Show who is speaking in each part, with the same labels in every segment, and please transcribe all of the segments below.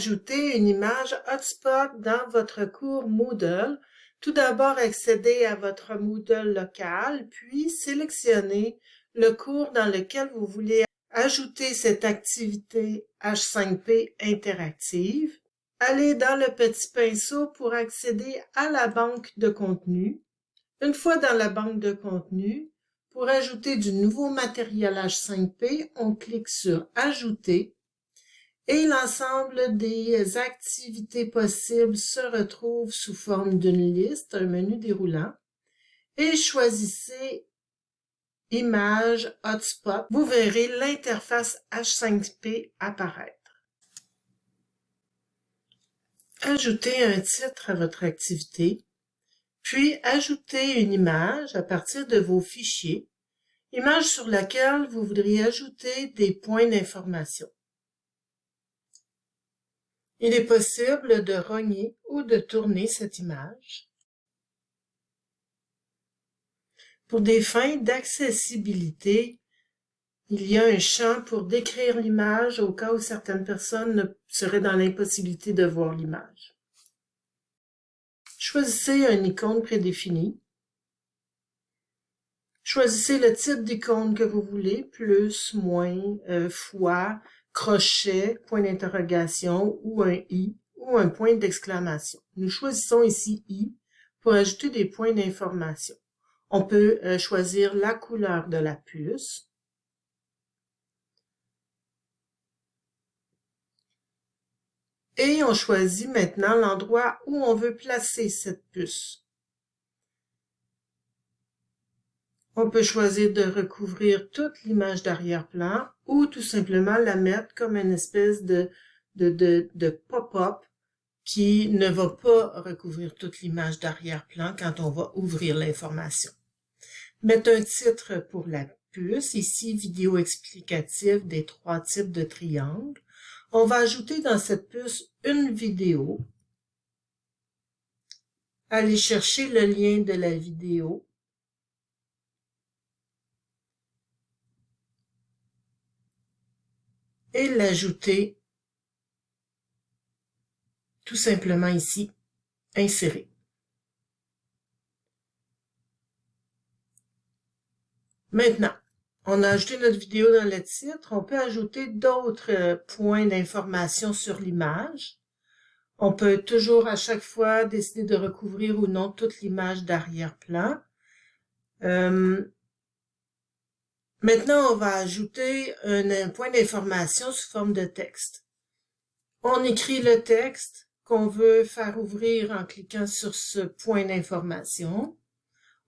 Speaker 1: ajouter une image hotspot dans votre cours Moodle. Tout d'abord, accédez à votre Moodle local, puis sélectionnez le cours dans lequel vous voulez ajouter cette activité H5P interactive. Allez dans le petit pinceau pour accéder à la banque de contenu. Une fois dans la banque de contenu, pour ajouter du nouveau matériel H5P, on clique sur Ajouter et l'ensemble des activités possibles se retrouve sous forme d'une liste, un menu déroulant, et choisissez Image Hotspot. Vous verrez l'interface H5P apparaître. Ajoutez un titre à votre activité, puis ajoutez une image à partir de vos fichiers, image sur laquelle vous voudriez ajouter des points d'information. Il est possible de rogner ou de tourner cette image. Pour des fins d'accessibilité, il y a un champ pour décrire l'image au cas où certaines personnes seraient dans l'impossibilité de voir l'image. Choisissez une icône prédéfinie. Choisissez le type d'icône que vous voulez, plus, moins, euh, fois, crochet, point d'interrogation ou un i ou un point d'exclamation. Nous choisissons ici i pour ajouter des points d'information. On peut euh, choisir la couleur de la puce. Et on choisit maintenant l'endroit où on veut placer cette puce. On peut choisir de recouvrir toute l'image d'arrière-plan ou tout simplement la mettre comme une espèce de, pop-up qui ne va pas recouvrir toute l'image d'arrière-plan quand on va ouvrir l'information. Mettre un titre pour la puce, ici vidéo explicative des trois types de triangles. On va ajouter dans cette puce une vidéo. Aller chercher le lien de la vidéo et l'ajouter tout simplement ici, insérer. Maintenant, on a ajouté notre vidéo dans le titre. On peut ajouter d'autres euh, points d'information sur l'image. On peut toujours à chaque fois décider de recouvrir ou non toute l'image d'arrière-plan. Euh, Maintenant, on va ajouter un, point d'information sous forme de texte. On écrit le texte qu'on veut faire ouvrir en cliquant sur ce point d'information.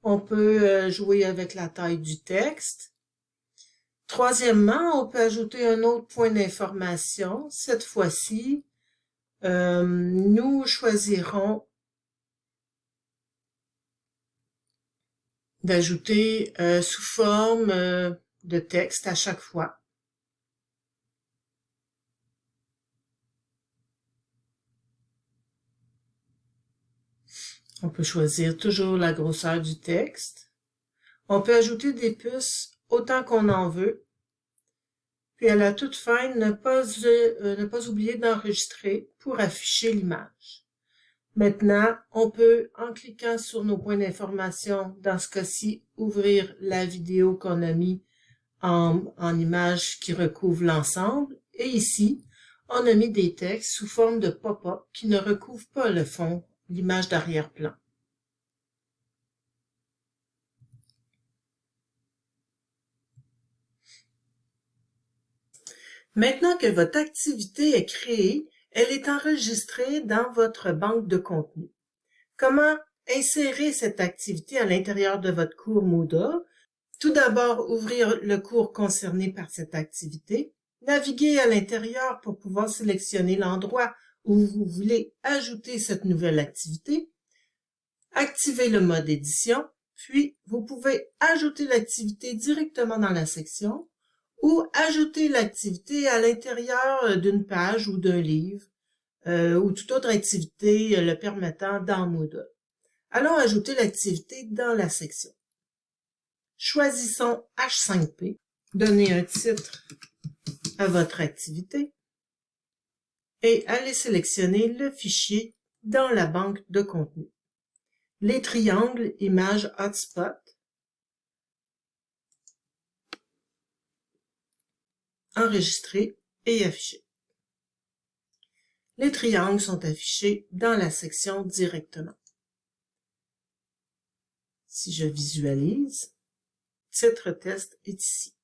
Speaker 1: On peut euh, jouer avec la taille du texte. Troisièmement, on peut ajouter un autre point d'information. Cette fois-ci, euh, nous choisirons d'ajouter euh, sous forme euh, de texte à chaque fois. On peut choisir toujours la grosseur du texte. On peut ajouter des puces autant qu'on en veut. Puis à la toute fin, ne pas, euh, ne pas oublier d'enregistrer pour afficher l'image. Maintenant, on peut, en cliquant sur nos points d'information, dans ce cas-ci, ouvrir la vidéo qu'on a mis en, en image qui recouvre l'ensemble. Et ici, on a mis des textes sous forme de pop-up qui ne recouvrent pas le fond, l'image d'arrière-plan. Maintenant que votre activité est créée, elle est enregistrée dans votre banque de contenu. Comment insérer cette activité à l'intérieur de votre cours Moodle? Tout d'abord, ouvrir le cours concerné par cette activité, naviguer à l'intérieur pour pouvoir sélectionner l'endroit où vous voulez ajouter cette nouvelle activité, activer le mode édition, puis vous pouvez ajouter l'activité directement dans la section ou ajouter l'activité à l'intérieur euh, d'une page ou d'un livre euh, ou toute autre activité euh, le permettant dans Moodle. Allons ajouter l'activité dans la section. Choisissons H5P, donnez un titre à votre activité et allez sélectionner le fichier dans la banque de contenu. Les triangles images hotspot enregistrer et afficher. Les triangles sont affichés dans la section directement. Si je visualise, titre test est ici.